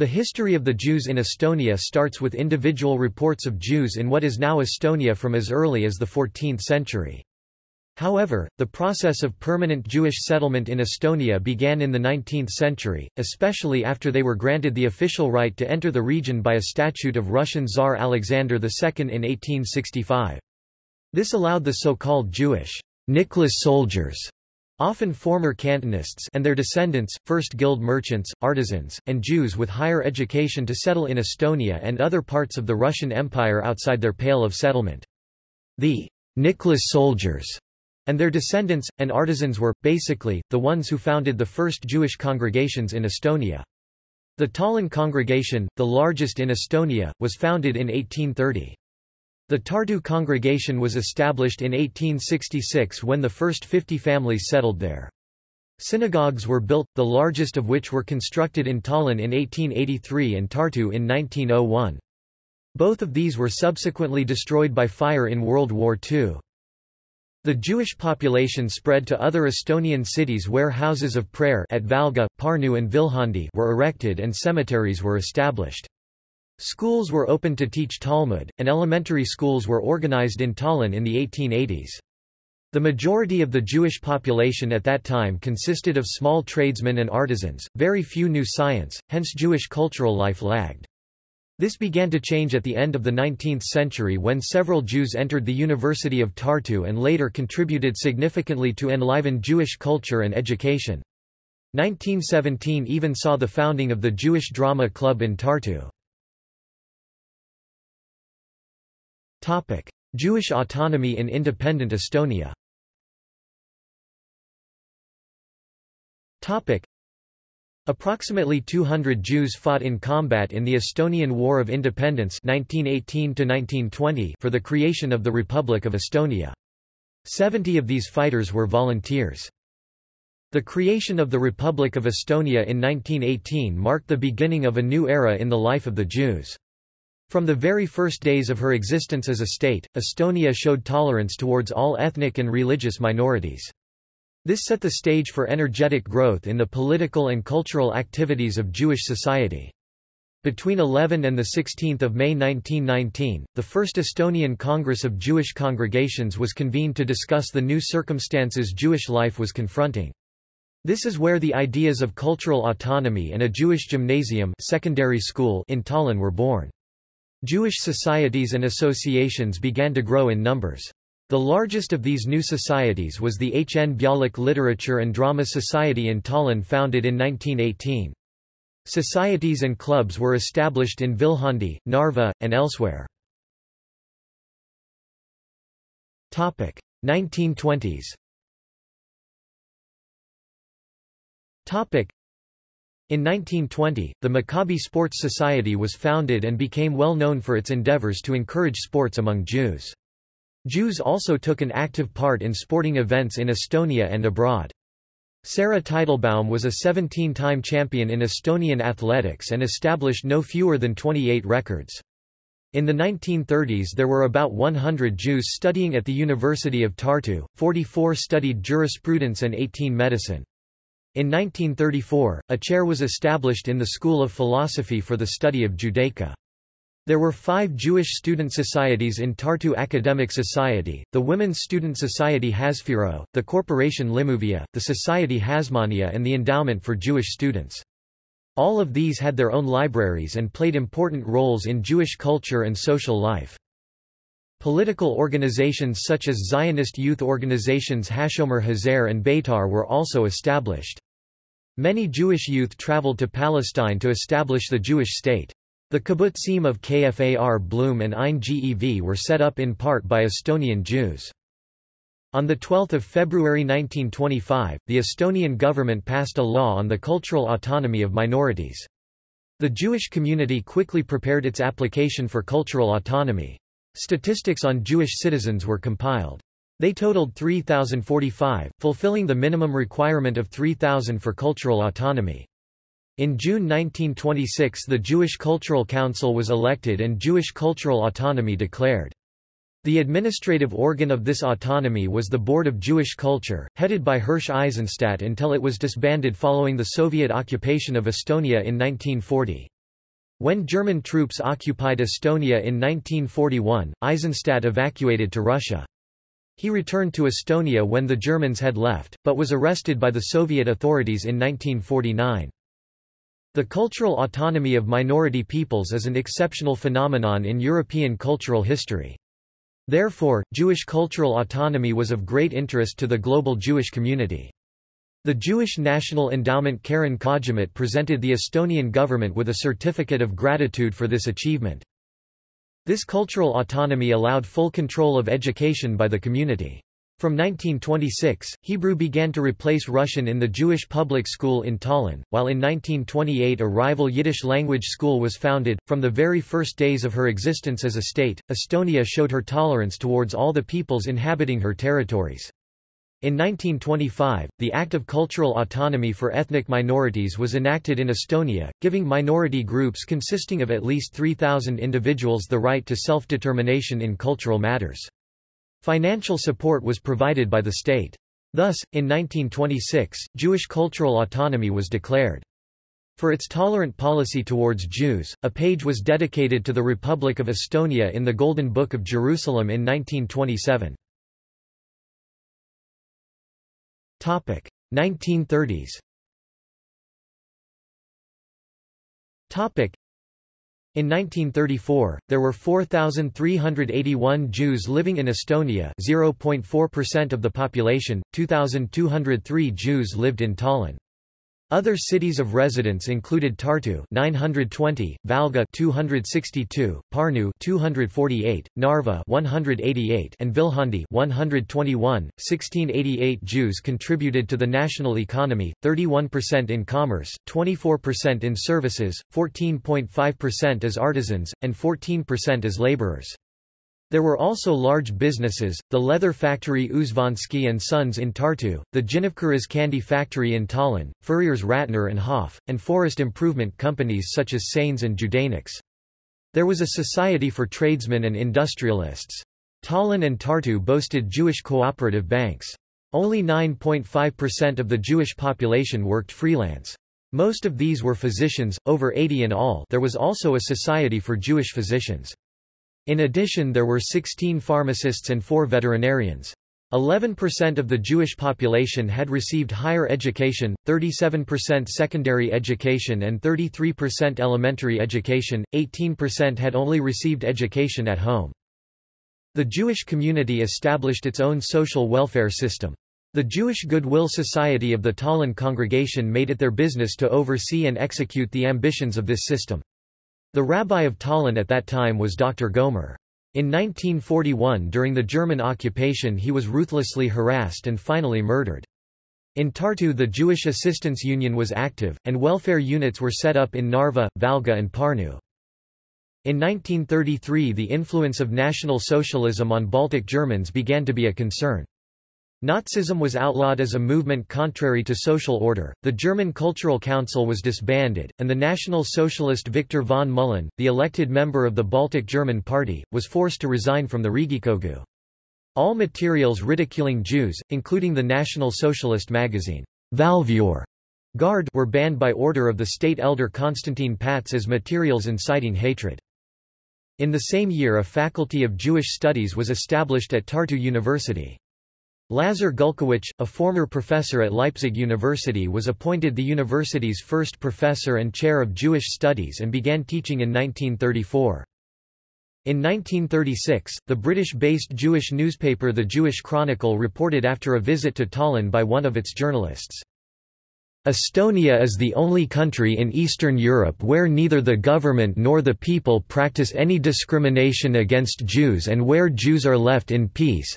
The history of the Jews in Estonia starts with individual reports of Jews in what is now Estonia from as early as the 14th century. However, the process of permanent Jewish settlement in Estonia began in the 19th century, especially after they were granted the official right to enter the region by a statute of Russian Tsar Alexander II in 1865. This allowed the so-called Jewish Nicholas soldiers often former Cantonists and their descendants, first guild merchants, artisans, and Jews with higher education to settle in Estonia and other parts of the Russian Empire outside their pale of settlement. The Nicholas soldiers and their descendants, and artisans were, basically, the ones who founded the first Jewish congregations in Estonia. The Tallinn congregation, the largest in Estonia, was founded in 1830. The Tartu congregation was established in 1866 when the first 50 families settled there. Synagogues were built, the largest of which were constructed in Tallinn in 1883 and Tartu in 1901. Both of these were subsequently destroyed by fire in World War II. The Jewish population spread to other Estonian cities where houses of prayer at Valga, Pärnu and Viljandi were erected and cemeteries were established. Schools were opened to teach Talmud, and elementary schools were organized in Tallinn in the 1880s. The majority of the Jewish population at that time consisted of small tradesmen and artisans, very few knew science, hence Jewish cultural life lagged. This began to change at the end of the 19th century when several Jews entered the University of Tartu and later contributed significantly to enliven Jewish culture and education. 1917 even saw the founding of the Jewish Drama Club in Tartu. Topic: Jewish autonomy in independent Estonia. Topic: Approximately 200 Jews fought in combat in the Estonian War of Independence 1918 for the creation of the Republic of Estonia. 70 of these fighters were volunteers. The creation of the Republic of Estonia in 1918 marked the beginning of a new era in the life of the Jews. From the very first days of her existence as a state, Estonia showed tolerance towards all ethnic and religious minorities. This set the stage for energetic growth in the political and cultural activities of Jewish society. Between 11 and 16 May 1919, the First Estonian Congress of Jewish Congregations was convened to discuss the new circumstances Jewish life was confronting. This is where the ideas of cultural autonomy and a Jewish gymnasium secondary school in Tallinn were born. Jewish societies and associations began to grow in numbers. The largest of these new societies was the H. N. Bialik Literature and Drama Society in Tallinn founded in 1918. Societies and clubs were established in Viljandi, Narva, and elsewhere. 1920s in 1920, the Maccabi Sports Society was founded and became well known for its endeavors to encourage sports among Jews. Jews also took an active part in sporting events in Estonia and abroad. Sarah Teitelbaum was a 17-time champion in Estonian athletics and established no fewer than 28 records. In the 1930s there were about 100 Jews studying at the University of Tartu, 44 studied jurisprudence and 18 medicine. In 1934, a chair was established in the School of Philosophy for the study of Judaica. There were five Jewish student societies in Tartu Academic Society, the Women's Student Society Hasfiro, the Corporation Limuvia, the Society Hasmonea and the Endowment for Jewish Students. All of these had their own libraries and played important roles in Jewish culture and social life. Political organizations such as Zionist youth organizations Hashomer Hatzair and Beitar were also established. Many Jewish youth traveled to Palestine to establish the Jewish state. The kibbutzim of Kfar Blum and Ein Gev were set up in part by Estonian Jews. On 12 February 1925, the Estonian government passed a law on the cultural autonomy of minorities. The Jewish community quickly prepared its application for cultural autonomy. Statistics on Jewish citizens were compiled. They totaled 3,045, fulfilling the minimum requirement of 3,000 for cultural autonomy. In June 1926 the Jewish Cultural Council was elected and Jewish cultural autonomy declared. The administrative organ of this autonomy was the Board of Jewish Culture, headed by Hirsch Eisenstadt until it was disbanded following the Soviet occupation of Estonia in 1940. When German troops occupied Estonia in 1941, Eisenstadt evacuated to Russia. He returned to Estonia when the Germans had left, but was arrested by the Soviet authorities in 1949. The cultural autonomy of minority peoples is an exceptional phenomenon in European cultural history. Therefore, Jewish cultural autonomy was of great interest to the global Jewish community. The Jewish National Endowment Keren Kajemet presented the Estonian government with a certificate of gratitude for this achievement. This cultural autonomy allowed full control of education by the community. From 1926, Hebrew began to replace Russian in the Jewish public school in Tallinn, while in 1928 a rival Yiddish language school was founded. From the very first days of her existence as a state, Estonia showed her tolerance towards all the peoples inhabiting her territories. In 1925, the Act of Cultural Autonomy for Ethnic Minorities was enacted in Estonia, giving minority groups consisting of at least 3,000 individuals the right to self-determination in cultural matters. Financial support was provided by the state. Thus, in 1926, Jewish cultural autonomy was declared. For its tolerant policy towards Jews, a page was dedicated to the Republic of Estonia in the Golden Book of Jerusalem in 1927. 1930s in 1934, there were 4,381 Jews living in Estonia 0.4% of the population, 2,203 Jews lived in Tallinn. Other cities of residence included Tartu 920, Valga 262, Pärnu 248, Narva 188, and Viljandi 121. 1688 Jews contributed to the national economy, 31% in commerce, 24% in services, 14.5% as artisans, and 14% as laborers. There were also large businesses, the leather factory Uzvansky & Sons in Tartu, the Ginevkuri's candy factory in Tallinn, Furriers Ratner and Hoff, and forest improvement companies such as Sains and Judanix. There was a society for tradesmen and industrialists. Tallinn and Tartu boasted Jewish cooperative banks. Only 9.5% of the Jewish population worked freelance. Most of these were physicians, over 80 in all there was also a society for Jewish physicians. In addition there were 16 pharmacists and 4 veterinarians. 11% of the Jewish population had received higher education, 37% secondary education and 33% elementary education, 18% had only received education at home. The Jewish community established its own social welfare system. The Jewish Goodwill Society of the Tallinn congregation made it their business to oversee and execute the ambitions of this system. The rabbi of Tallinn at that time was Dr. Gomer. In 1941 during the German occupation he was ruthlessly harassed and finally murdered. In Tartu the Jewish Assistance Union was active, and welfare units were set up in Narva, Valga and Pärnu. In 1933 the influence of National Socialism on Baltic Germans began to be a concern. Nazism was outlawed as a movement contrary to social order, the German Cultural Council was disbanded, and the National Socialist Victor von Mühlen, the elected member of the Baltic German Party, was forced to resign from the Riigikogu. All materials ridiculing Jews, including the National Socialist magazine, Valvur, Guard were banned by order of the state elder Konstantin Päts as materials inciting hatred. In the same year a faculty of Jewish studies was established at Tartu University. Lazar Gulkowicz, a former professor at Leipzig University was appointed the university's first professor and chair of Jewish studies and began teaching in 1934. In 1936, the British-based Jewish newspaper The Jewish Chronicle reported after a visit to Tallinn by one of its journalists. Estonia is the only country in Eastern Europe where neither the government nor the people practice any discrimination against Jews and where Jews are left in peace,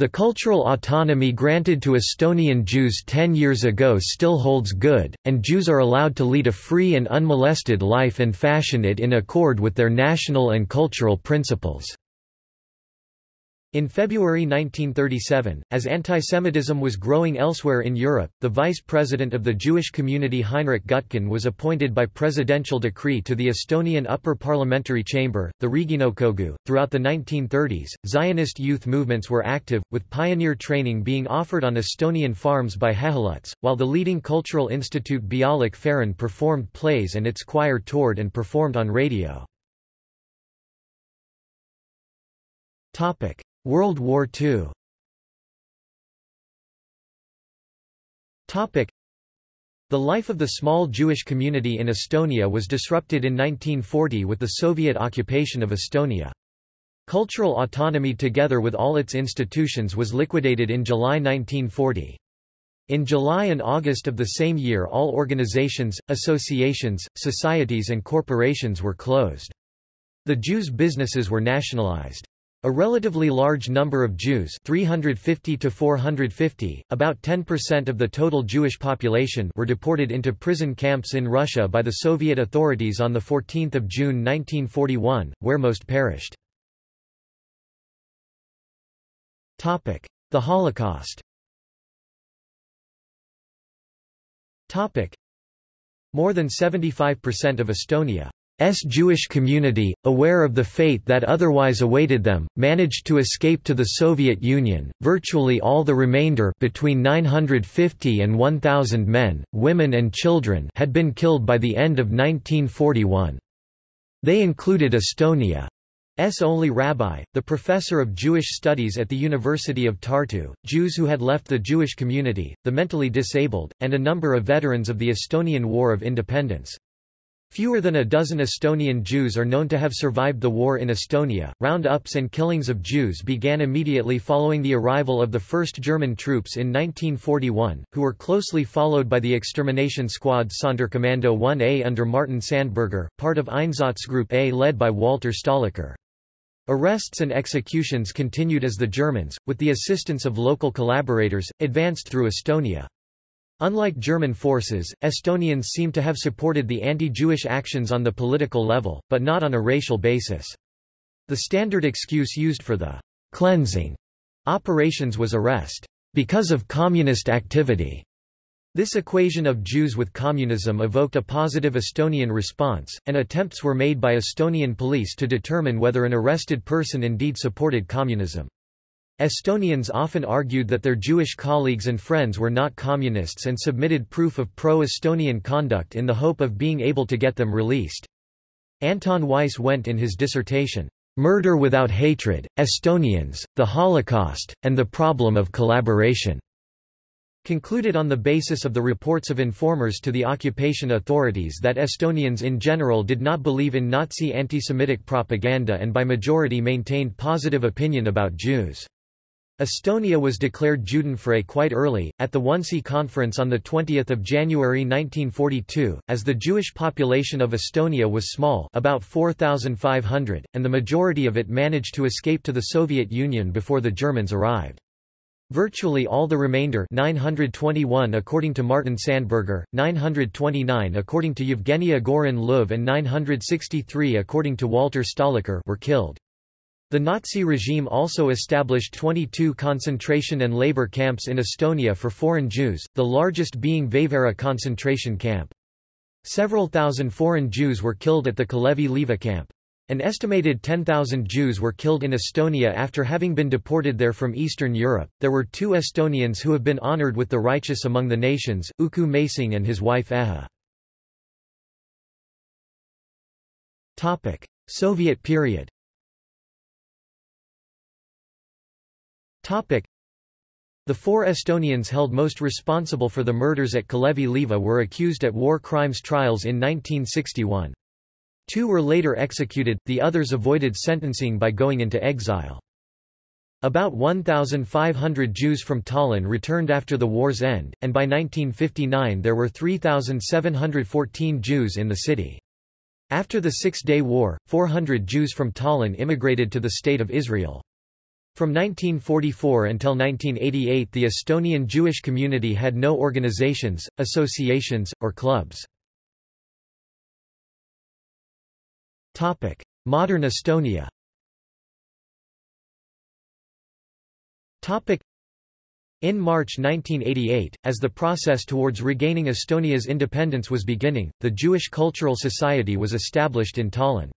the cultural autonomy granted to Estonian Jews ten years ago still holds good, and Jews are allowed to lead a free and unmolested life and fashion it in accord with their national and cultural principles. In February 1937, as antisemitism was growing elsewhere in Europe, the vice president of the Jewish community Heinrich Gutkin was appointed by presidential decree to the Estonian upper parliamentary chamber, the Riigikogu. Throughout the 1930s, Zionist youth movements were active, with pioneer training being offered on Estonian farms by Hehaluts, while the leading cultural institute Bialik Farein performed plays and its choir toured and performed on radio. Topic. World War II Topic. The life of the small Jewish community in Estonia was disrupted in 1940 with the Soviet occupation of Estonia. Cultural autonomy together with all its institutions was liquidated in July 1940. In July and August of the same year all organizations, associations, societies and corporations were closed. The Jews' businesses were nationalized. A relatively large number of Jews 350 to 450, about 10% of the total Jewish population were deported into prison camps in Russia by the Soviet authorities on 14 June 1941, where most perished. The Holocaust More than 75% of Estonia Jewish community, aware of the fate that otherwise awaited them, managed to escape to the Soviet Union. Virtually all the remainder between 950 and 1000 men, women and children had been killed by the end of 1941. They included Estonia's only rabbi, the professor of Jewish studies at the University of Tartu, Jews who had left the Jewish community, the mentally disabled, and a number of veterans of the Estonian War of Independence. Fewer than a dozen Estonian Jews are known to have survived the war in Estonia. Roundups and killings of Jews began immediately following the arrival of the first German troops in 1941, who were closely followed by the extermination squad Sonderkommando 1A under Martin Sandberger, part of Einsatzgruppe A led by Walter Stahlecker. Arrests and executions continued as the Germans, with the assistance of local collaborators, advanced through Estonia. Unlike German forces, Estonians seem to have supported the anti-Jewish actions on the political level, but not on a racial basis. The standard excuse used for the cleansing operations was arrest because of communist activity. This equation of Jews with communism evoked a positive Estonian response, and attempts were made by Estonian police to determine whether an arrested person indeed supported communism. Estonians often argued that their Jewish colleagues and friends were not communists and submitted proof of pro-Estonian conduct in the hope of being able to get them released. Anton Weiss-Wendt in his dissertation, "'Murder Without Hatred, Estonians, the Holocaust, and the Problem of Collaboration' concluded on the basis of the reports of informers to the occupation authorities that Estonians in general did not believe in Nazi anti-Semitic propaganda and by majority maintained positive opinion about Jews. Estonia was declared Judenfrei quite early, at the Wannsee Conference on 20 January 1942, as the Jewish population of Estonia was small about 4,500, and the majority of it managed to escape to the Soviet Union before the Germans arrived. Virtually all the remainder 921 according to Martin Sandberger, 929 according to Yevgenia Goorin-Loev and 963 according to Walter Stahlecker were killed. The Nazi regime also established 22 concentration and labor camps in Estonia for foreign Jews, the largest being Vaivara concentration camp. Several thousand foreign Jews were killed at the Kalevi Liiva camp. An estimated 10,000 Jews were killed in Estonia after having been deported there from Eastern Europe. There were two Estonians who have been honored with the Righteous Among the Nations, Uku Masing and his wife Eha. Soviet period Topic. The four Estonians held most responsible for the murders at Kalevi Liiva were accused at war crimes trials in 1961. Two were later executed, the others avoided sentencing by going into exile. About 1,500 Jews from Tallinn returned after the war's end, and by 1959 there were 3,714 Jews in the city. After the Six-Day War, 400 Jews from Tallinn immigrated to the State of Israel. From 1944 until 1988 the Estonian Jewish community had no organizations, associations, or clubs. Modern Estonia. In March 1988, as the process towards regaining Estonia's independence was beginning, the Jewish Cultural Society was established in Tallinn.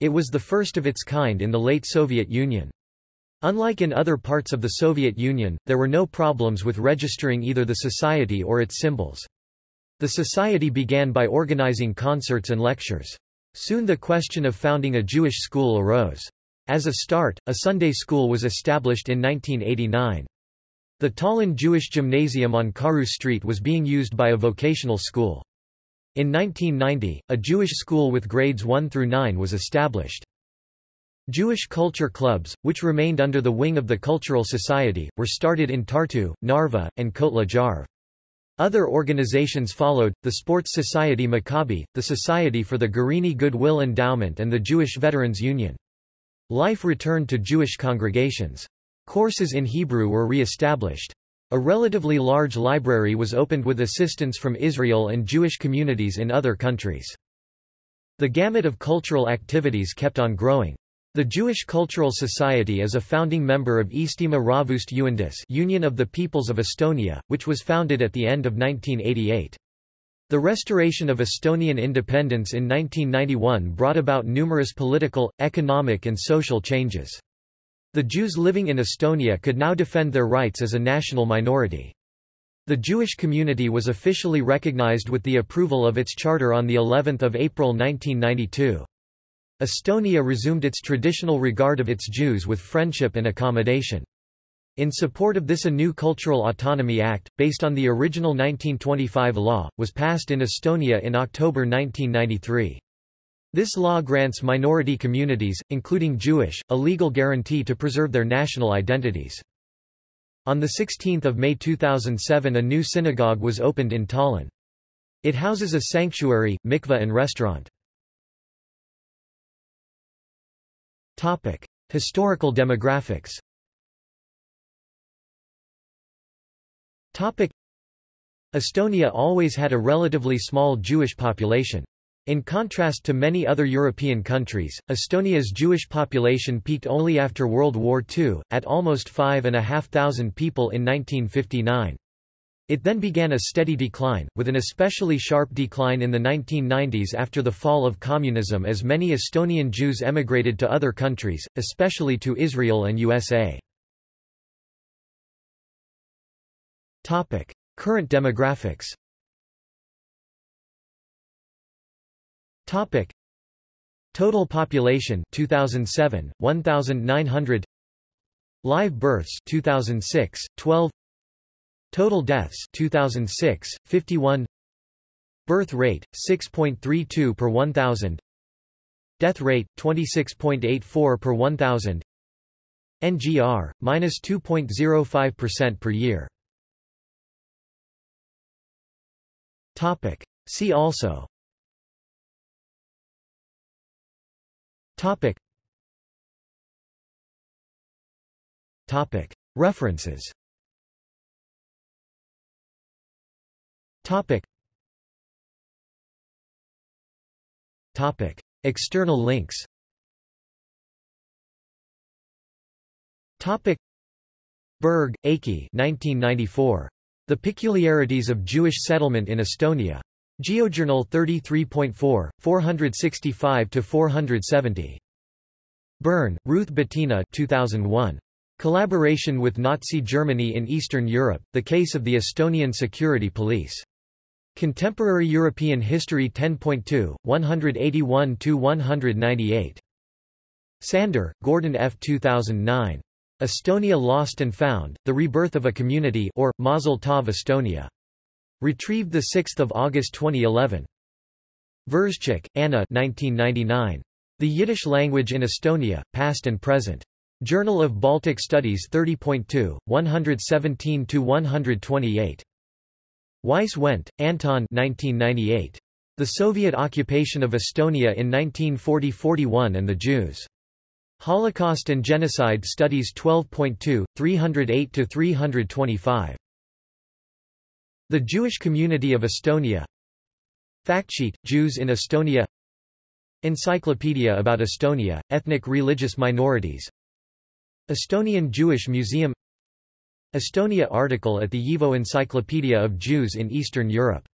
It was the first of its kind in the late Soviet Union. Unlike in other parts of the Soviet Union, there were no problems with registering either the society or its symbols. The society began by organizing concerts and lectures. Soon the question of founding a Jewish school arose. As a start, a Sunday school was established in 1989. The Tallinn Jewish Gymnasium on Karu Street was being used by a vocational school. In 1990, a Jewish school with grades 1 through 9 was established. Jewish culture clubs, which remained under the wing of the Cultural Society, were started in Tartu, Narva, and Kohtla-Järve. Other organizations followed, the Sports Society Maccabi, the Society for the Gurini Goodwill Endowment and the Jewish Veterans Union. Life returned to Jewish congregations. Courses in Hebrew were re-established. A relatively large library was opened with assistance from Israel and Jewish communities in other countries. The gamut of cultural activities kept on growing. The Jewish Cultural Society is a founding member of Eestimaa Rahvuste Ühendus Union of the Peoples of Estonia, which was founded at the end of 1988. The restoration of Estonian independence in 1991 brought about numerous political, economic and social changes. The Jews living in Estonia could now defend their rights as a national minority. The Jewish community was officially recognized with the approval of its charter on the 11th of April 1992. Estonia resumed its traditional regard of its Jews with friendship and accommodation. In support of this a new Cultural Autonomy Act, based on the original 1925 law, was passed in Estonia in October 1993. This law grants minority communities, including Jewish, a legal guarantee to preserve their national identities. On 16 May 2007 a new synagogue was opened in Tallinn. It houses a sanctuary, mikveh and restaurant. Topic. Historical demographics Topic. Estonia always had a relatively small Jewish population. In contrast to many other European countries, Estonia's Jewish population peaked only after World War II, at almost 5,500 people in 1959. It then began a steady decline, with an especially sharp decline in the 1990s after the fall of communism as many Estonian Jews emigrated to other countries, especially to Israel and USA. Topic: Current demographics Topic. Total population 2007 1900 Live births 2006 12 Total deaths 2006 51 Birth rate 6.32 per 1000 Death rate 26.84 per 1000 NGR minus 2.05% per year. Topic. See also. Topic. Topic. References Topic. Topic. External links Topic. Berg, Eiki 1994. The Peculiarities of Jewish Settlement in Estonia. GeoJournal 33.4, 465-470. Birn, Ruth Bettina 2001. Collaboration with Nazi Germany in Eastern Europe, The Case of the Estonian Security Police. Contemporary European History 10.2, 181-198. Sander, Gordon F. 2009. Estonia Lost and Found, The Rebirth of a Community or, Mazel Tov Estonia. Retrieved 6 August 2011. Verschik, Anna 1999. The Yiddish Language in Estonia, Past and Present. Journal of Baltic Studies 30.2, 117-128. Weiss-Wendt, Anton 1998. The Soviet Occupation of Estonia in 1940–41 and the Jews. Holocaust and Genocide Studies 12.2, 308–325. The Jewish Community of Estonia Factsheet, Jews in Estonia Encyclopedia about Estonia, ethnic religious minorities Estonian Jewish Museum Estonia article at the YIVO Encyclopedia of Jews in Eastern Europe